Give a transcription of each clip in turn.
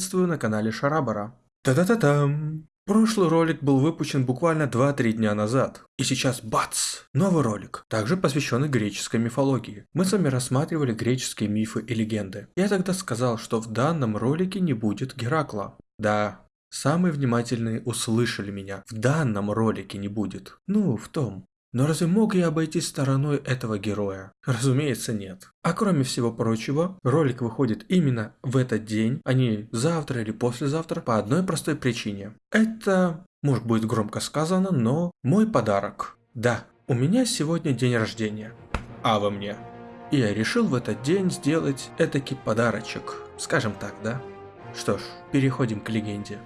Приветствую на канале Шарабара. Та-та-та-там! Прошлый ролик был выпущен буквально 2-3 дня назад. И сейчас бац! Новый ролик, также посвященный греческой мифологии. Мы с вами рассматривали греческие мифы и легенды. Я тогда сказал, что в данном ролике не будет Геракла. Да, самые внимательные услышали меня. В данном ролике не будет. Ну, в том. Но разве мог я обойти стороной этого героя? Разумеется, нет. А кроме всего прочего, ролик выходит именно в этот день, а не завтра или послезавтра, по одной простой причине. Это, может будет громко сказано, но мой подарок. Да, у меня сегодня день рождения. А во мне. И я решил в этот день сделать этакий подарочек. Скажем так, да? Что ж, переходим к легенде.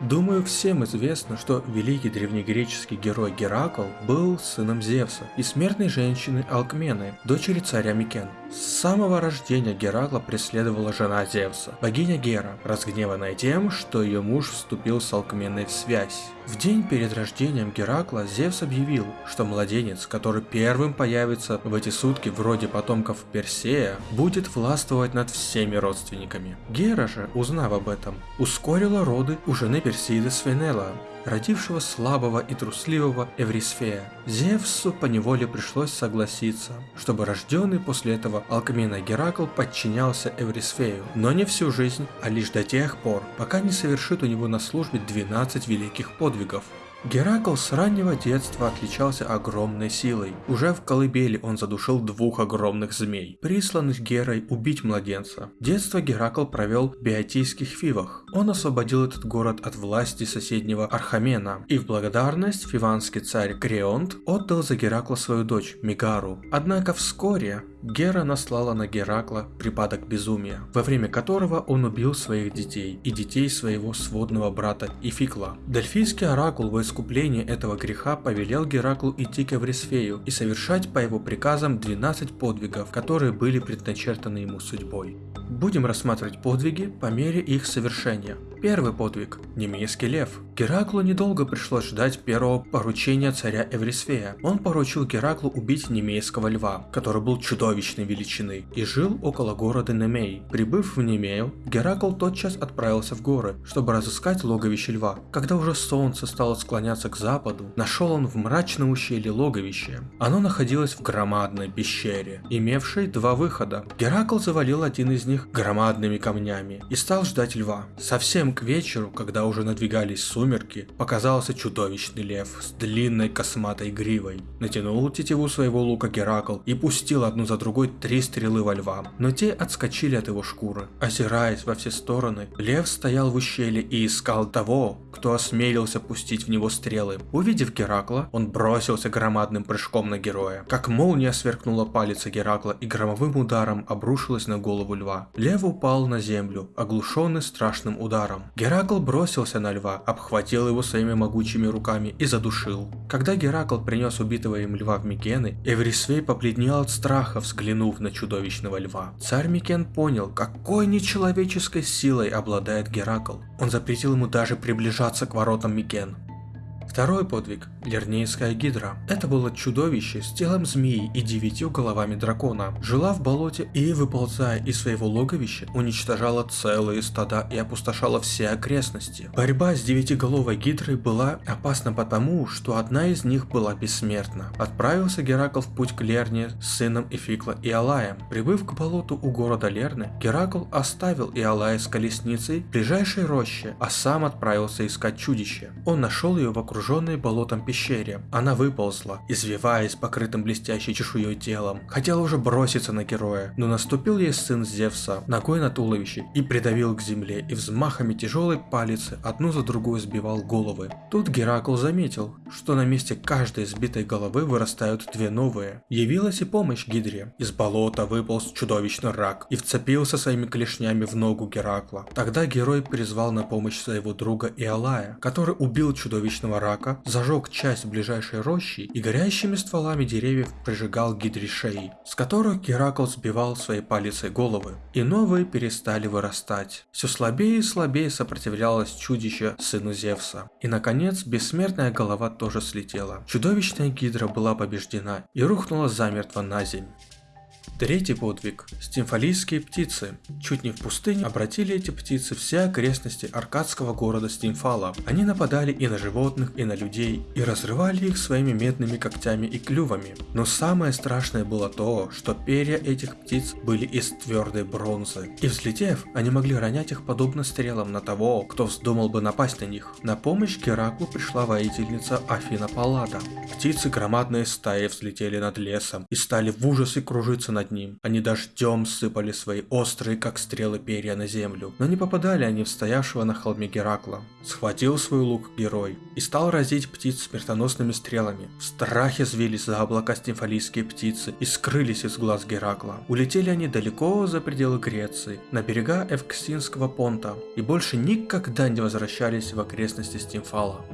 Думаю, всем известно, что великий древнегреческий герой Геракл был сыном Зевса и смертной женщины Алкмены, дочери царя Микен. С самого рождения Геракла преследовала жена Зевса, богиня Гера, разгневанная тем, что ее муж вступил с Алкменой в связь. В день перед рождением Геракла Зевс объявил, что младенец, который первым появится в эти сутки вроде потомков Персея, будет властвовать над всеми родственниками. Гера же, узнав об этом, ускорила роды у жены Персиды Свенела, родившего слабого и трусливого Эврисфея. Зевсу поневоле пришлось согласиться, чтобы рожденный после этого Алкмена Геракл подчинялся Эврисфею, но не всю жизнь, а лишь до тех пор, пока не совершит у него на службе 12 великих подвигов. Геракл с раннего детства отличался огромной силой. Уже в колыбели он задушил двух огромных змей, присланных Герой убить младенца. Детство Геракл провел в Биотийских Фивах. Он освободил этот город от власти соседнего Архамена, и в благодарность фиванский царь Креонт отдал за Геракла свою дочь Мигару. Однако вскоре Гера наслала на Геракла припадок безумия, во время которого он убил своих детей и детей своего сводного брата Ификла. Дельфийский оракул во искупление этого греха повелел Гераклу идти к Эврисфею и совершать по его приказам 12 подвигов, которые были предначертаны ему судьбой. Будем рассматривать подвиги по мере их совершения. Первый подвиг – немейский лев. Гераклу недолго пришлось ждать первого поручения царя Эврисфея. Он поручил Гераклу убить немейского льва, который был чудовищной величины, и жил около города Немей. Прибыв в Немею, Геракл тотчас отправился в горы, чтобы разыскать логовище льва. Когда уже солнце стало склоняться к западу, нашел он в мрачном ущелье логовище. Оно находилось в громадной пещере, имевшей два выхода. Геракл завалил один из них громадными камнями и стал ждать льва. Совсем к вечеру, когда уже надвигались сумерки, показался чудовищный лев с длинной косматой гривой. Натянул тетиву своего лука Геракл и пустил одну за другой три стрелы во льва, но те отскочили от его шкуры. Озираясь во все стороны, лев стоял в ущелье и искал того, кто осмелился пустить в него стрелы. Увидев Геракла, он бросился громадным прыжком на героя. Как молния сверкнула палец Геракла и громовым ударом обрушилась на голову льва. Лев упал на землю, оглушенный страшным ударом. Геракл бросился на льва, обхватил его своими могучими руками и задушил. Когда Геракл принес убитого им льва в Микены, Эврисфей побледнел от страха, взглянув на чудовищного льва. Царь Микен понял, какой нечеловеческой силой обладает Геракл. Он запретил ему даже приближаться к воротам Микен. Второй подвиг – Лернейская гидра. Это было чудовище с телом змеи и девятью головами дракона. Жила в болоте и, выползая из своего логовища, уничтожала целые стада и опустошала все окрестности. Борьба с девятиголовой гидрой была опасна потому, что одна из них была бессмертна. Отправился Геракл в путь к Лерне с сыном Ификла Иолаем. Прибыв к болоту у города Лерны, Геракл оставил Иолая с колесницей в ближайшей роще, а сам отправился искать чудище. Он нашел ее в окружении окруженной болотом пещере. Она выползла, извиваясь покрытым блестящей чешуей телом. Хотела уже броситься на героя, но наступил ей сын Зевса ногой на туловище и придавил к земле и взмахами тяжелой палицы одну за другой сбивал головы. Тут Геракл заметил, что на месте каждой сбитой головы вырастают две новые. Явилась и помощь Гидре. Из болота выполз чудовищный рак и вцепился своими клешнями в ногу Геракла. Тогда герой призвал на помощь своего друга Иолая, который убил чудовищного рака рака, зажег часть ближайшей рощи и горящими стволами деревьев прижигал гидри шеи, с которых Геракл сбивал своей палицей головы, и новые перестали вырастать. Все слабее и слабее сопротивлялось чудище сыну Зевса. И наконец, бессмертная голова тоже слетела. Чудовищная гидра была побеждена и рухнула замертво на земь. Третий подвиг. Стимфалийские птицы. Чуть не в пустыне обратили эти птицы все окрестности аркадского города Стимфала. Они нападали и на животных, и на людей, и разрывали их своими медными когтями и клювами. Но самое страшное было то, что перья этих птиц были из твердой бронзы. И взлетев, они могли ронять их подобно стрелам на того, кто вздумал бы напасть на них. На помощь Гераклу пришла воительница Афина Паллада. Птицы громадные стаи взлетели над лесом и стали в ужасе кружиться над ним. Они дождем сыпали свои острые, как стрелы перья на землю, но не попадали они в стоявшего на холме Геракла. Схватил свой лук герой и стал разить птиц смертоносными стрелами. В страхе звились за облака стимфалийские птицы и скрылись из глаз Геракла. Улетели они далеко за пределы Греции, на берега Эвксинского понта, и больше никогда не возвращались в окрестности Стимфала.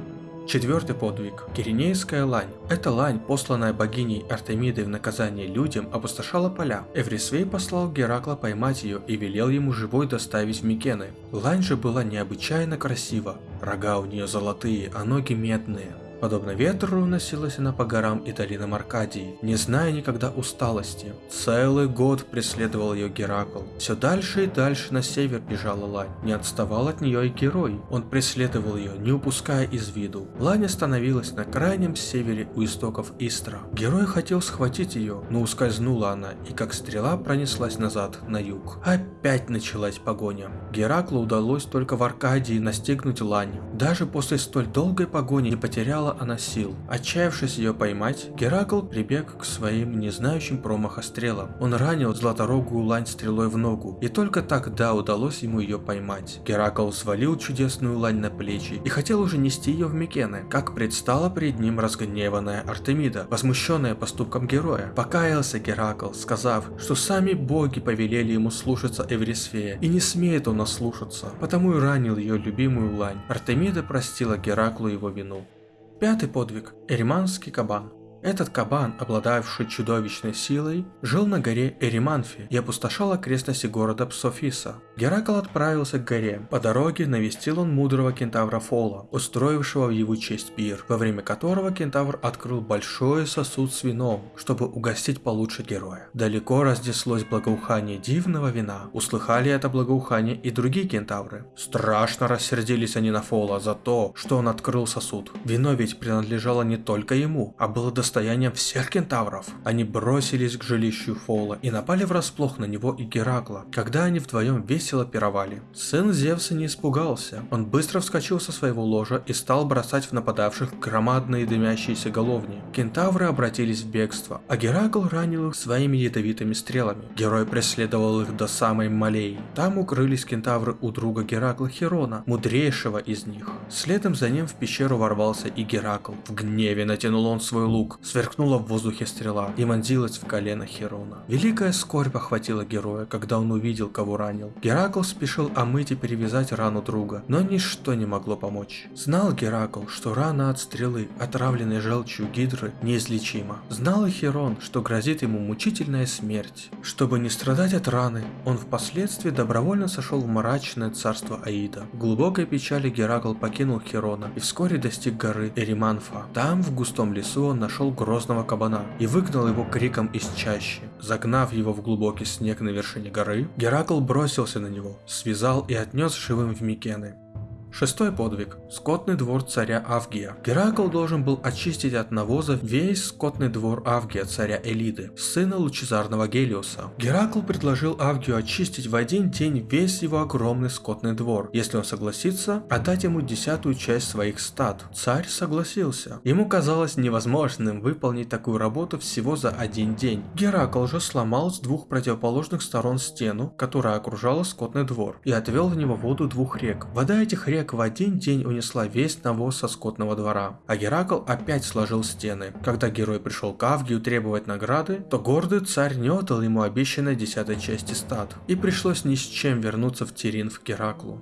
Четвертый подвиг. Киринейская лань. Эта лань, посланная богиней Артемидой в наказание людям, опустошала поля. Эврисвей послал Геракла поймать ее и велел ему живой доставить в Микены. Лань же была необычайно красива. Рога у нее золотые, а ноги медные. Подобно ветру уносилась она по горам и долинам Аркадии, не зная никогда усталости. Целый год преследовал ее Геракл. Все дальше и дальше на север бежала Лань. Не отставал от нее и герой. Он преследовал ее, не упуская из виду. Лань остановилась на крайнем севере у истоков Истра. Герой хотел схватить ее, но ускользнула она и как стрела пронеслась назад, на юг. Опять началась погоня. Гераклу удалось только в Аркадии настигнуть Лань. Даже после столь долгой погони не потеряла она сил. Отчаявшись ее поймать, Геракл прибег к своим не знающим промаха стрелам. Он ранил златорогую лань стрелой в ногу, и только тогда удалось ему ее поймать. Геракл свалил чудесную лань на плечи и хотел уже нести ее в Микены, как предстала перед ним разгневанная Артемида, возмущенная поступком героя. Покаялся Геракл, сказав, что сами боги повелели ему слушаться Эврисфея, и не смеет он ослушаться, потому и ранил ее любимую лань. Артемида простила Гераклу его вину. Пятый подвиг. Эриманский кабан. Этот кабан, обладавший чудовищной силой, жил на горе Эриманфи и опустошал окрестности города Псофиса. Геракл отправился к горе. По дороге навестил он мудрого кентавра Фола, устроившего в его честь пир, во время которого кентавр открыл большой сосуд с вином, чтобы угостить получше героя. Далеко разнеслось благоухание дивного вина. Услыхали это благоухание и другие кентавры. Страшно рассердились они на Фола за то, что он открыл сосуд. Вино ведь принадлежало не только ему, а было достаточно состоянием всех кентавров. Они бросились к жилищу Фола и напали врасплох на него и Геракла, когда они вдвоем весело пировали. Сын Зевса не испугался. Он быстро вскочил со своего ложа и стал бросать в нападавших громадные дымящиеся головни. Кентавры обратились в бегство, а Геракл ранил их своими ядовитыми стрелами. Герой преследовал их до самой Малеи. Там укрылись кентавры у друга Геракла Херона, мудрейшего из них. Следом за ним в пещеру ворвался и Геракл. В гневе натянул он свой лук, Сверкнула в воздухе стрела и вонзилась в колено Херона. Великая скорбь охватила героя, когда он увидел, кого ранил. Геракл спешил омыть и перевязать рану друга, но ничто не могло помочь. Знал Геракл, что рана от стрелы, отравленной желчью гидры, неизлечима. Знал и Херон, что грозит ему мучительная смерть. Чтобы не страдать от раны, он впоследствии добровольно сошел в мрачное царство Аида. В глубокой печали Геракл покинул Херона и вскоре достиг горы Эриманфа. Там, в густом лесу, он нашел грозного кабана и выгнал его криком из чащи. Загнав его в глубокий снег на вершине горы, Геракл бросился на него, связал и отнес живым в Микены. Шестой подвиг. Скотный двор царя Авгия. Геракл должен был очистить от навоза весь скотный двор Авгия, царя Элиды, сына лучезарного Гелиоса. Геракл предложил Авгию очистить в один день весь его огромный скотный двор, если он согласится отдать ему десятую часть своих стад. Царь согласился. Ему казалось невозможным выполнить такую работу всего за один день. Геракл же сломал с двух противоположных сторон стену, которая окружала скотный двор, и отвел в него воду двух рек. Вода этих рек Снег в один день унесла весь навоз со скотного двора, а Геракл опять сложил стены. Когда герой пришел к Авгию требовать награды, то гордый царь не отдал ему обещанной десятой части стад, и пришлось ни с чем вернуться в Тирин в Гераклу.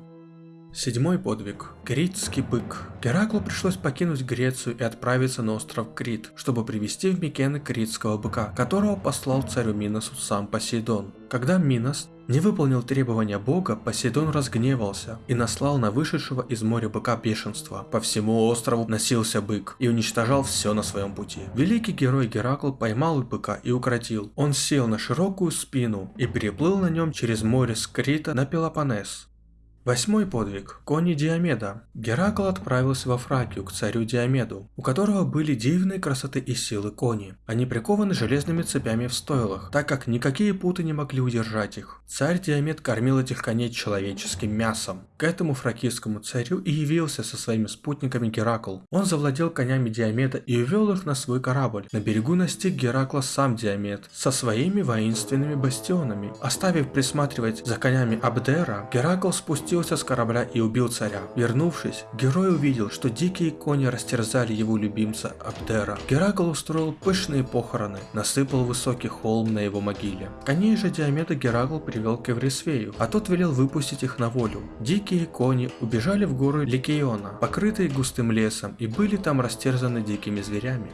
Седьмой подвиг. Критский бык. Гераклу пришлось покинуть Грецию и отправиться на остров Крит, чтобы привести в Микены критского быка, которого послал царю Миносу сам Посейдон. Когда Минос не выполнил требования бога, Посейдон разгневался и наслал на вышедшего из моря быка бешенство. По всему острову носился бык и уничтожал все на своем пути. Великий герой Геракл поймал быка и укротил. Он сел на широкую спину и переплыл на нем через море Скрита на Пелопоннес. Восьмой подвиг. Кони Диомеда. Геракл отправился во Фракию к царю Диомеду, у которого были дивные красоты и силы кони. Они прикованы железными цепями в стойлах, так как никакие путы не могли удержать их. Царь Диомед кормил этих коней человеческим мясом. К этому фракийскому царю и явился со своими спутниками Геракл. Он завладел конями Диомеда и увел их на свой корабль. На берегу настиг Геракла сам Диомед со своими воинственными бастионами. Оставив присматривать за конями Абдера, Геракл спустился спустился с корабля и убил царя. Вернувшись, герой увидел, что дикие кони растерзали его любимца Абдера. Геракл устроил пышные похороны, насыпал высокий холм на его могиле. Коней же Диомеда Геракл привел к Эврисфею, а тот велел выпустить их на волю. Дикие кони убежали в горы Ликеона, покрытые густым лесом, и были там растерзаны дикими зверями.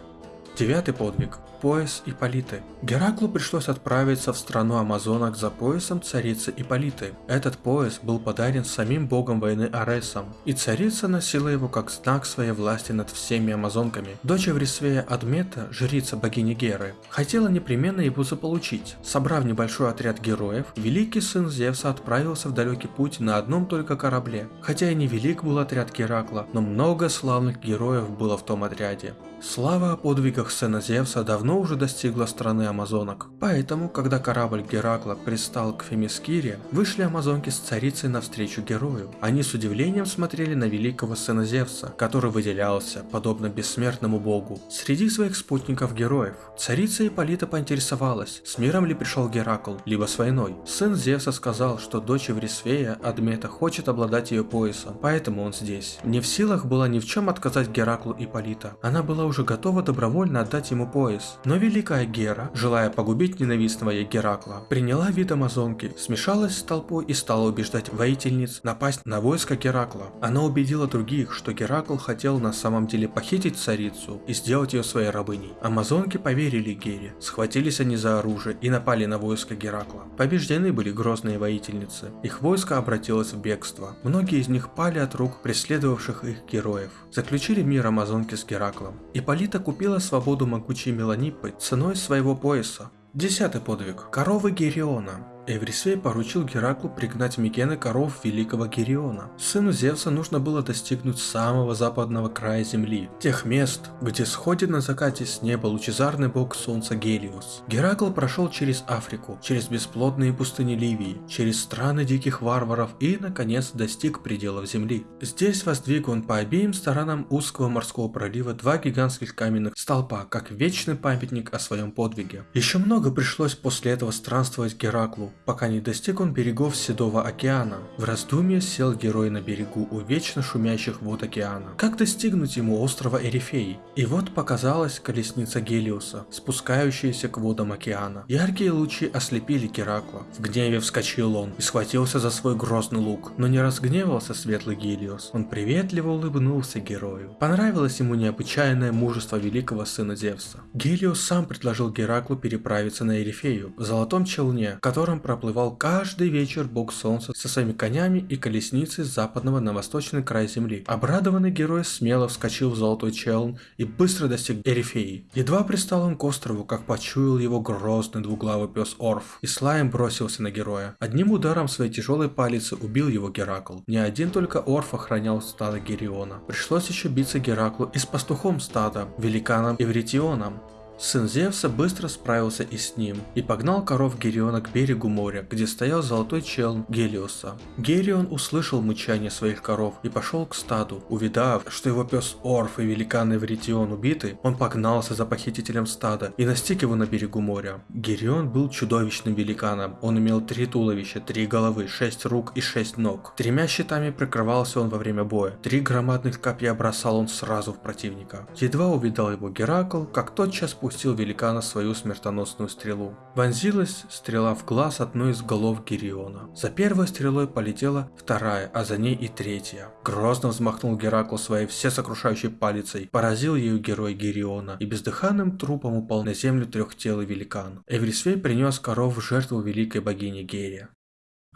Девятый подвиг. Пояс Иполиты. Гераклу пришлось отправиться в страну амазонок за поясом царицы Иполиты. Этот пояс был подарен самим богом войны Аресом, и царица носила его как знак своей власти над всеми амазонками. Дочь Эврисвея Адмета, жрица богини Геры, хотела непременно его заполучить. Собрав небольшой отряд героев, великий сын Зевса отправился в далекий путь на одном только корабле. Хотя и не велик был отряд Геракла, но много славных героев было в том отряде. Слава о подвигах сына Зевса давно уже достигла страны амазонок. Поэтому, когда корабль Геракла пристал к Фемискире, вышли амазонки с царицей навстречу герою. Они с удивлением смотрели на великого сына Зевса, который выделялся, подобно бессмертному богу, среди своих спутников героев. Царица Ипполита поинтересовалась, с миром ли пришел Геракл, либо с войной. Сын Зевса сказал, что дочь Еврисфея, Адмета, хочет обладать ее поясом, поэтому он здесь. Не в силах была ни в чем отказать Гераклу Ипполита. Она была уже готова добровольно отдать ему пояс. Но великая Гера, желая погубить ненавистного ей Геракла, приняла вид амазонки, смешалась с толпой и стала убеждать воительниц напасть на войско Геракла. Она убедила других, что Геракл хотел на самом деле похитить царицу и сделать ее своей рабыней. Амазонки поверили Гере, схватились они за оружие и напали на войско Геракла. Побеждены были грозные воительницы. Их войско обратилось в бегство. Многие из них пали от рук преследовавших их героев. Заключили мир амазонки с Гераклом. Ипполита купила свободу могучей Меланиппы ценой своего пояса. Десятый подвиг. Коровы Гериона. Эврисей поручил Гераклу пригнать Микены коров великого Гериона. Сыну Зевса нужно было достигнуть самого западного края земли, тех мест, где сходит на закате с неба лучезарный бог солнца Гелиос. Геракл прошел через Африку, через бесплодные пустыни Ливии, через страны диких варваров и, наконец, достиг пределов земли. Здесь воздвиг он по обеим сторонам узкого морского пролива два гигантских каменных столпа, как вечный памятник о своем подвиге. Еще много пришлось после этого странствовать Гераклу, пока не достиг он берегов Седого океана. В раздумье сел герой на берегу у вечно шумящих вод океана. Как достигнуть ему острова Эрифей? И вот показалась колесница Гелиоса, спускающаяся к водам океана. Яркие лучи ослепили Геракла. В гневе вскочил он и схватился за свой грозный лук. Но не разгневался светлый Гелиос. Он приветливо улыбнулся герою. Понравилось ему необычайное мужество великого сына Зевса. Гелиос сам предложил Гераклу переправиться на Эрифею в золотом челне, в котором проплывал каждый вечер бог солнца со своими конями и колесницей с западного на восточный край земли. Обрадованный герой смело вскочил в золотой челн и быстро достиг Эрифеи. Едва пристал он к острову, как почуял его грозный двуглавый пес Орф, и слаем бросился на героя. Одним ударом своей тяжелой палицы убил его Геракл. Не один только Орф охранял стадо Гериона. Пришлось еще биться Гераклу и с пастухом стада, великаном Эвритионом. Сын Зевса быстро справился и с ним, и погнал коров Гериона к берегу моря, где стоял золотой челн Гелиоса. Герион услышал мычание своих коров и пошел к стаду. Увидав, что его пес Орф и великан Эвритион убиты, он погнался за похитителем стада и настиг его на берегу моря. Герион был чудовищным великаном, он имел три туловища, три головы, шесть рук и шесть ног. Тремя щитами прикрывался он во время боя, три громадных копья бросал он сразу в противника. Едва увидал его Геракл, как тотчас пустил великана свою смертоносную стрелу. Вонзилась стрела в глаз одной из голов Гериона. За первой стрелой полетела вторая, а за ней и третья. Грозно взмахнул Геракл своей всесокрушающей палицей, поразил ею герой Гериона, и бездыханным трупом упал на землю трехтелый великан. Эврисвей принес коров в жертву великой богине Герия.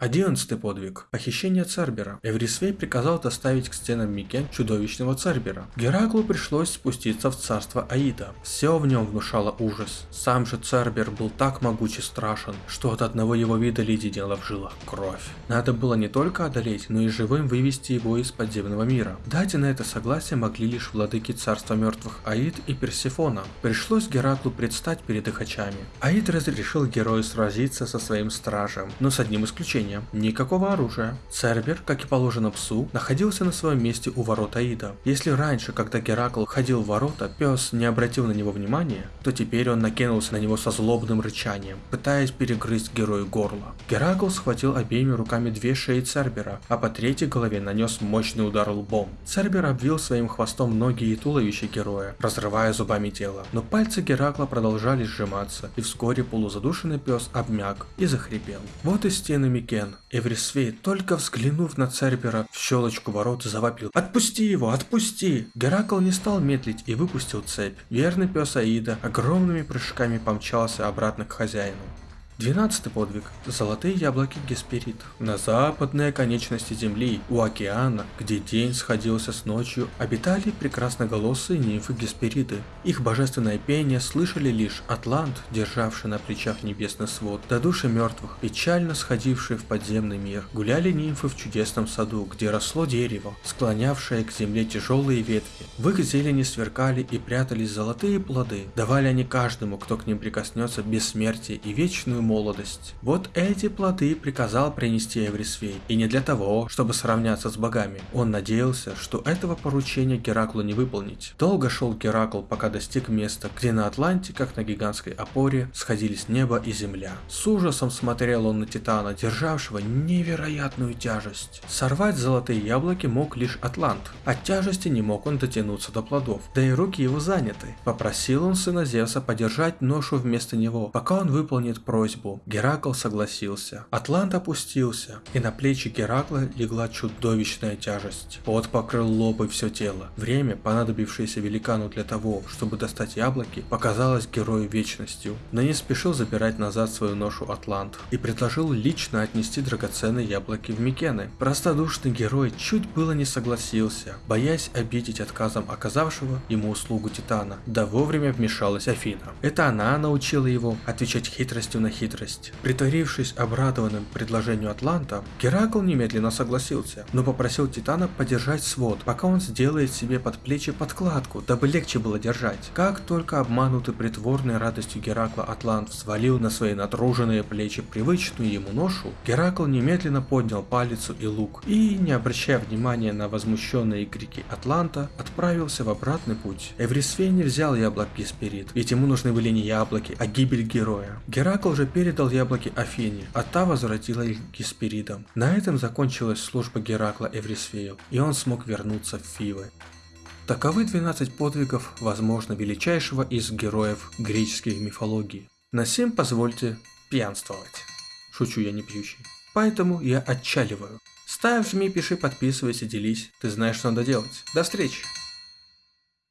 Одиннадцатый подвиг. Похищение Цербера. Эврисвей приказал доставить к стенам Микен чудовищного Цербера. Гераклу пришлось спуститься в царство Аида. Все в нем внушало ужас. Сам же Цербер был так могуч и страшен, что от одного его вида леденела в жилах кровь. Надо было не только одолеть, но и живым вывести его из подземного мира. Дать на это согласие могли лишь владыки царства мертвых Аид и Персифона. Пришлось Гераклу предстать перед их очами. Аид разрешил герою сразиться со своим стражем, но с одним исключением вооружения, никакого оружия. Цербер, как и положено псу, находился на своем месте у ворот Аида. Если раньше, когда Геракл ходил в ворота, пес не обратил на него внимания, то теперь он накинулся на него со злобным рычанием, пытаясь перегрызть герою горло. Геракл схватил обеими руками две шеи Цербера, а по третьей голове нанес мощный удар лбом. Цербер обвил своим хвостом ноги и туловище героя, разрывая зубами тело. Но пальцы Геракла продолжали сжиматься, и вскоре полузадушенный пес обмяк и захрипел. Вот и стены Микен Ген. Эврисвей, только взглянув на Цербера в щелочку ворот, завопил «Отпусти его! Отпусти!» Геракл не стал медлить и выпустил цепь. Верный пес Аида огромными прыжками помчался обратно к хозяину. Двенадцатый подвиг. Золотые яблоки Гесперид. На западной оконечности Земли, у океана, где день сходился с ночью, обитали прекрасноголосые нимфы Геспериды. Их божественное пение слышали лишь Атлант, державший на плечах небесный свод, до души мертвых, печально сходившие в подземный мир. Гуляли нимфы в чудесном саду, где росло дерево, склонявшее к земле тяжелые ветви. В их зелени сверкали и прятались золотые плоды. Давали они каждому, кто к ним прикоснется, бессмертие и вечную молодость. Вот эти плоды приказал принести Эврисвей, и не для того, чтобы сравняться с богами. Он надеялся, что этого поручения Гераклу не выполнить. Долго шел Геракл, пока достиг места, где на Атланте, как на гигантской опоре, сходились небо и земля. С ужасом смотрел он на Титана, державшего невероятную тяжесть. Сорвать золотые яблоки мог лишь Атлант. От тяжести не мог он дотянуться до плодов, да и руки его заняты. Попросил он сына Зевса подержать ношу вместо него, пока он выполнит просьбу просьбу. Геракл согласился. Атлант опустился, и на плечи Геракла легла чудовищная тяжесть. Пот покрыл лоб и все тело. Время, понадобившееся великану для того, чтобы достать яблоки, показалось герою вечностью. Но не спешил забирать назад свою ношу Атлант и предложил лично отнести драгоценные яблоки в Микены. Простодушный герой чуть было не согласился, боясь обидеть отказом оказавшего ему услугу Титана. Да вовремя вмешалась Афина. Это она научила его отвечать хитростью на хитрость хитрость. Притворившись обрадованным предложению Атланта, Геракл немедленно согласился, но попросил Титана подержать свод, пока он сделает себе под плечи подкладку, дабы легче было держать. Как только обманутый притворной радостью Геракла Атлант взвалил на свои натруженные плечи привычную ему ношу, Геракл немедленно поднял палицу и лук и, не обращая внимания на возмущенные крики Атланта, отправился в обратный путь. Эврисфей не взял яблок Гесперид, ведь ему нужны были не яблоки, а гибель героя. Геракл же передал яблоки Афине, а та возвратила их Гесперидам. На этом закончилась служба Геракла Эврисфею, и он смог вернуться в Фивы. Таковы 12 подвигов, возможно, величайшего из героев греческой мифологии. На сим позвольте пьянствовать. Шучу я не пьющий. Поэтому я отчаливаю. Ставь, жми, пиши, подписывайся, делись. Ты знаешь, что надо делать. До встречи!